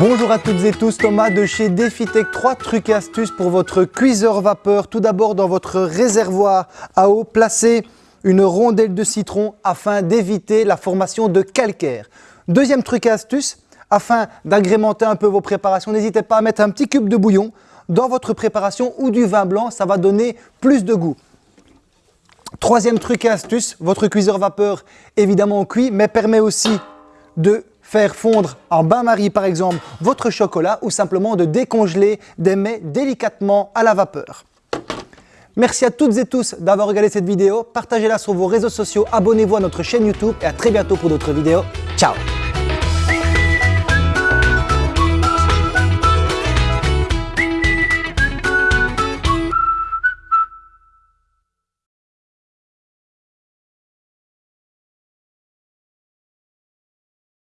Bonjour à toutes et tous, Thomas de chez DefiTech. Trois trucs et astuces pour votre cuiseur vapeur. Tout d'abord, dans votre réservoir à eau, placez une rondelle de citron afin d'éviter la formation de calcaire. Deuxième truc et astuce, afin d'agrémenter un peu vos préparations, n'hésitez pas à mettre un petit cube de bouillon dans votre préparation ou du vin blanc, ça va donner plus de goût. Troisième truc et astuce, votre cuiseur vapeur évidemment cuit mais permet aussi de faire fondre en bain-marie par exemple votre chocolat ou simplement de décongeler des mets délicatement à la vapeur. Merci à toutes et tous d'avoir regardé cette vidéo, partagez-la sur vos réseaux sociaux, abonnez-vous à notre chaîne YouTube et à très bientôt pour d'autres vidéos. Ciao